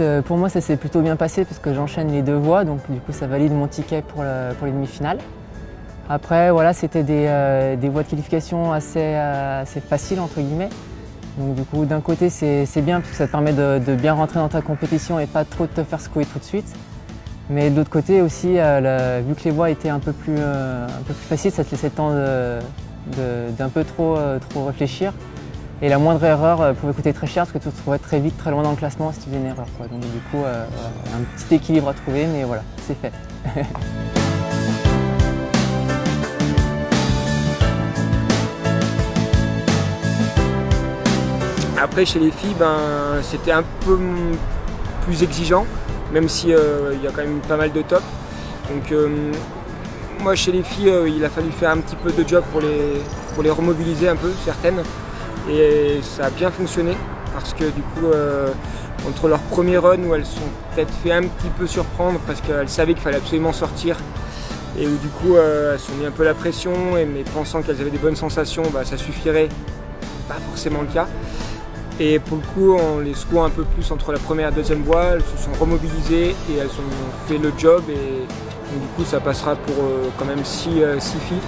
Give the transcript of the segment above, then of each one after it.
euh, pour moi ça s'est plutôt bien passé parce que j'enchaîne les deux voies, donc du coup ça valide mon ticket pour, les demi-finales. Après voilà, c'était des, euh, voies de qualification assez, assez faciles entre guillemets. Donc du coup d'un côté c'est bien parce que ça te permet de, bien rentrer dans ta compétition et pas trop te faire secouer tout de suite. Mais de l'autre côté aussi, euh, vu que les voies étaient un peu plus, faciles, ça te laissait le temps d'un peu trop réfléchir. Et la moindre erreur euh, pouvait coûter très cher parce que tu te trouvais très vite, très loin dans le classement si tu faisais une erreur. Donc du coup, euh, un petit équilibre à trouver, mais voilà, c'est fait. Après, chez les filles, ben, c'était un peu plus exigeant, même s'il euh, y a quand même pas mal de top. Donc, moi, chez les filles, il a fallu faire un petit peu de job pour les, pour les remobiliser un peu, certaines. Et ça a bien fonctionné parce que du coup, euh, entre leur premier run où elles sont peut-être fait un petit peu surprendre parce qu'elles savaient qu'il fallait absolument sortir et où du coup euh, elles se sont mis un peu la pression et mais pensant qu'elles avaient des bonnes sensations, bah, ça suffirait, pas forcément le cas. Et pour le coup, en les secouant un peu plus entre la première et la deuxième voie, elles se sont remobilisées et elles ont fait le job et du coup ça passera pour euh, quand même 6 filles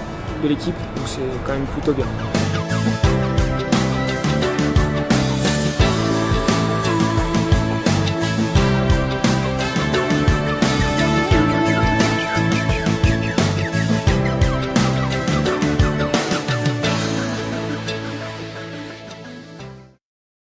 de l'équipe, donc c'est quand même plutôt bien.